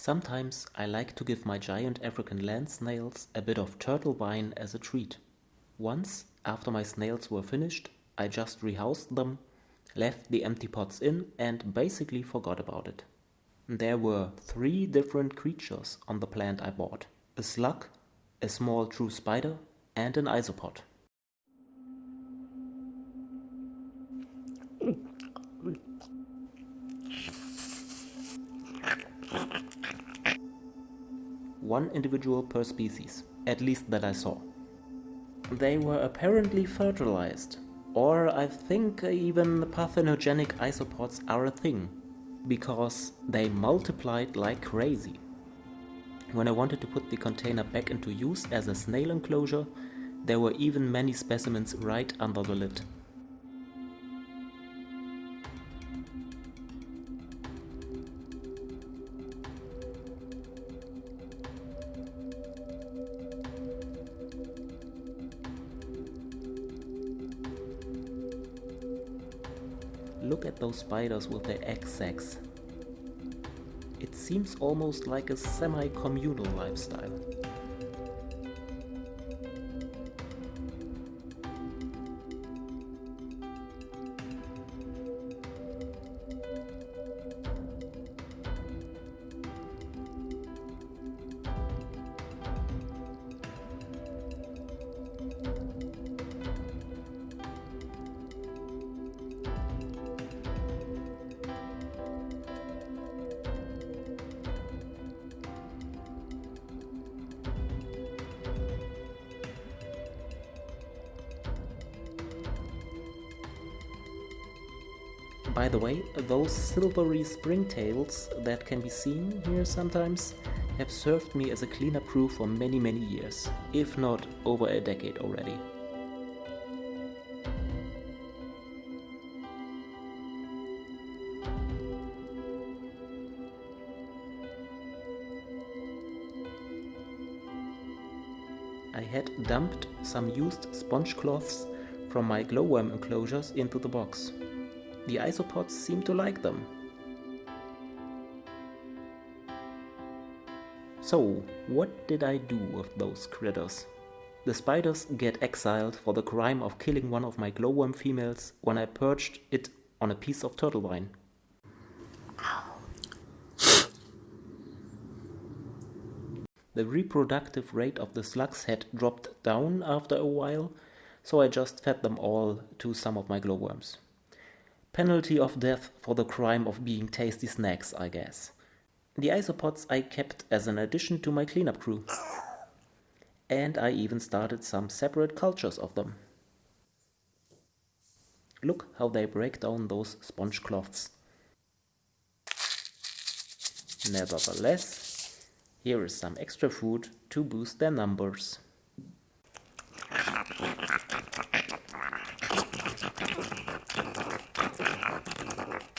Sometimes I like to give my giant African land snails a bit of turtle vine as a treat. Once, after my snails were finished, I just rehoused them, left the empty pots in and basically forgot about it. There were three different creatures on the plant I bought. A slug, a small true spider and an isopod. One individual per species, at least that I saw. They were apparently fertilized, or I think even parthenogenic isopods are a thing, because they multiplied like crazy. When I wanted to put the container back into use as a snail enclosure, there were even many specimens right under the lid. Look at those spiders with their egg sacs. It seems almost like a semi-communal lifestyle. By the way, those silvery springtails that can be seen here sometimes have served me as a cleanup crew for many many years, if not over a decade already. I had dumped some used sponge cloths from my glowworm enclosures into the box. The isopods seem to like them. So, what did I do with those critters? The spiders get exiled for the crime of killing one of my glowworm females when I perched it on a piece of turtle vine. The reproductive rate of the slugs had dropped down after a while, so I just fed them all to some of my glowworms. Penalty of death for the crime of being tasty snacks, I guess. The isopods I kept as an addition to my cleanup crew. And I even started some separate cultures of them. Look how they break down those sponge cloths. Nevertheless, here is some extra food to boost their numbers. なるほど。